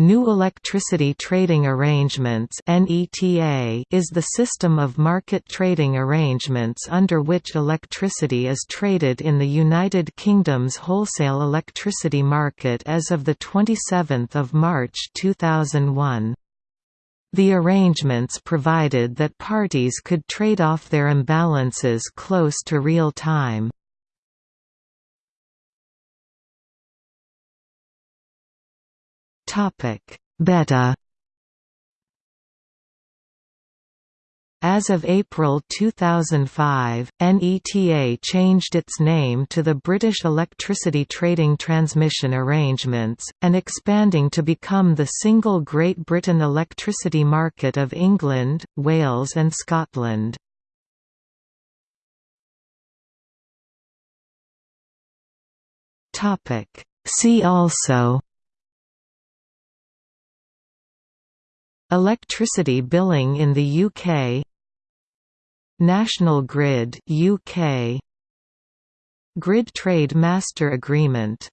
New Electricity Trading Arrangements is the system of market trading arrangements under which electricity is traded in the United Kingdom's wholesale electricity market as of 27 March 2001. The arrangements provided that parties could trade off their imbalances close to real time. BETTA As of April 2005, NETA changed its name to the British Electricity Trading Transmission Arrangements, and expanding to become the single Great Britain electricity market of England, Wales and Scotland. See also Electricity billing in the UK National Grid UK Grid Trade Master Agreement